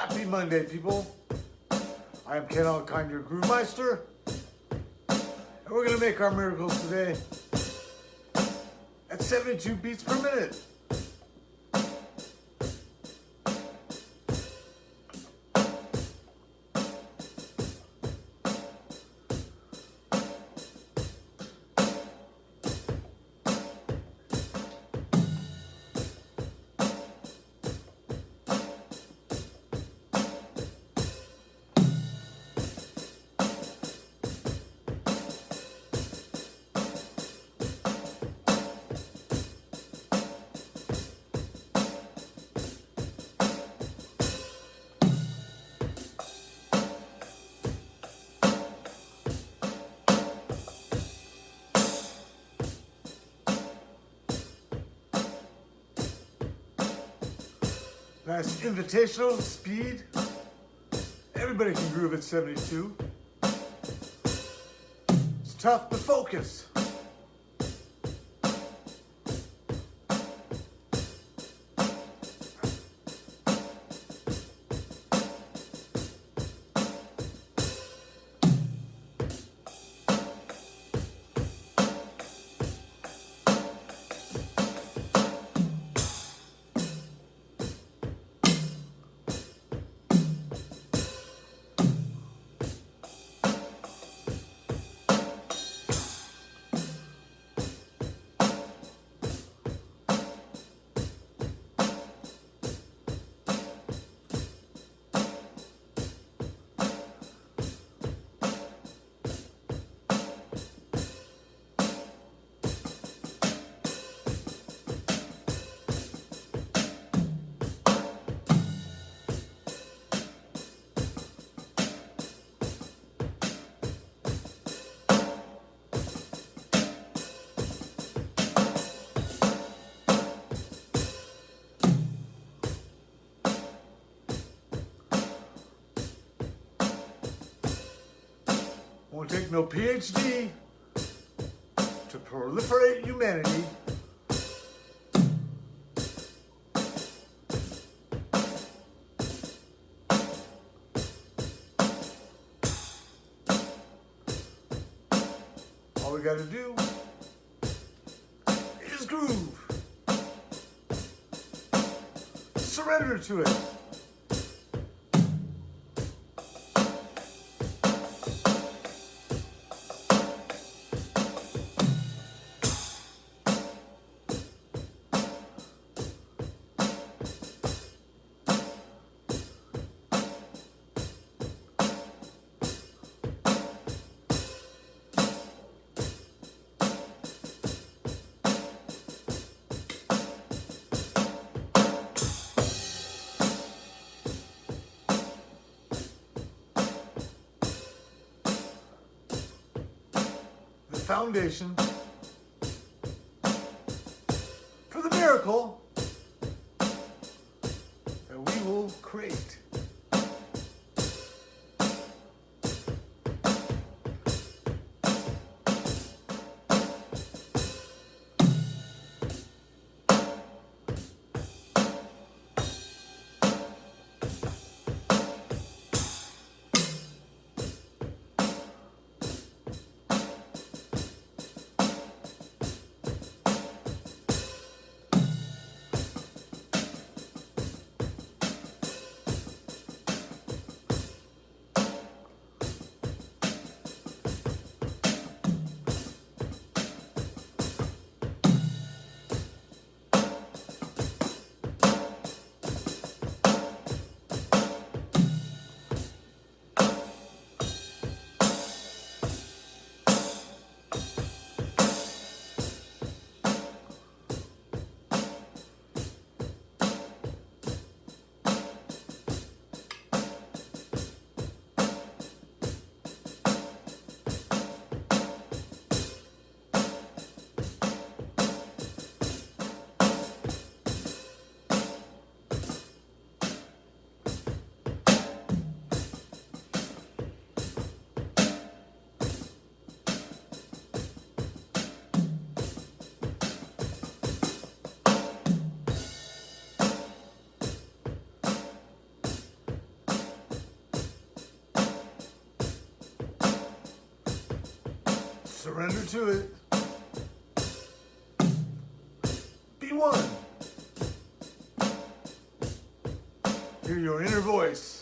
Happy Monday, people. I am Ken Alkine, your Groove Meister. And we're to make our miracles today at 72 beats per minute. Nice invitational speed. Everybody can groove at 72. It's tough, but focus. Take no PhD to proliferate humanity. All we gotta do is groove. Surrender to it. Foundation for the miracle that we will create. Surrender to it. Be one. Hear your inner voice.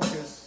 Focus.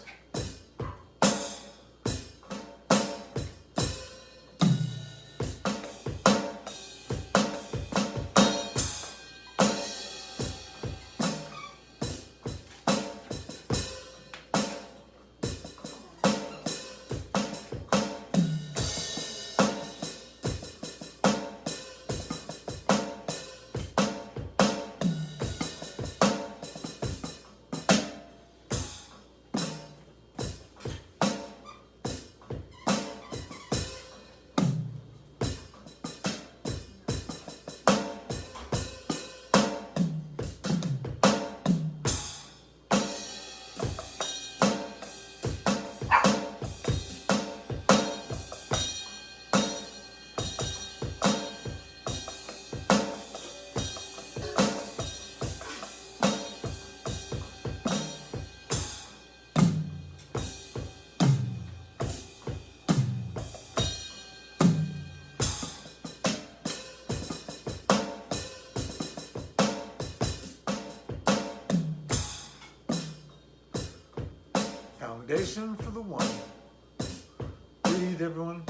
Foundation for the one. Breathe, everyone.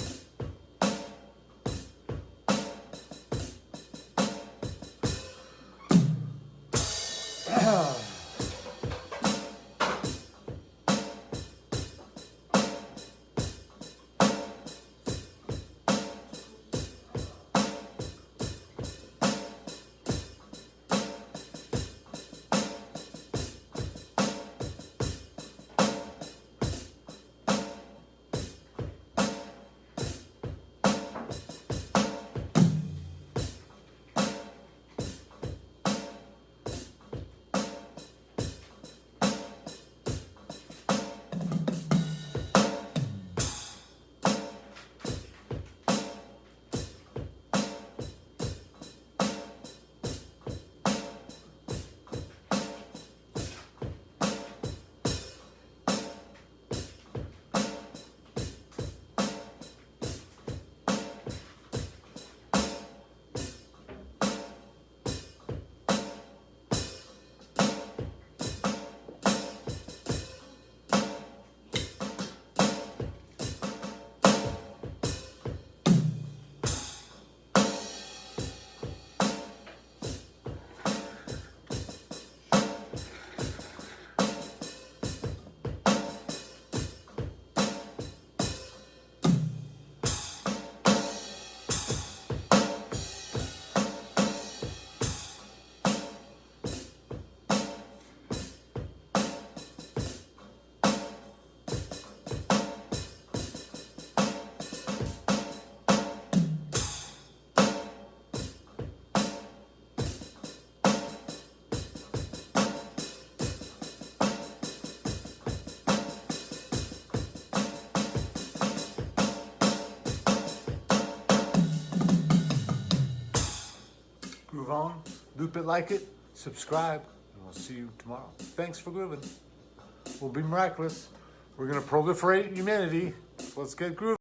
Loop it like it, subscribe, and we'll see you tomorrow. Thanks for grooving. We'll be miraculous. We're gonna proliferate humanity. Let's get grooving.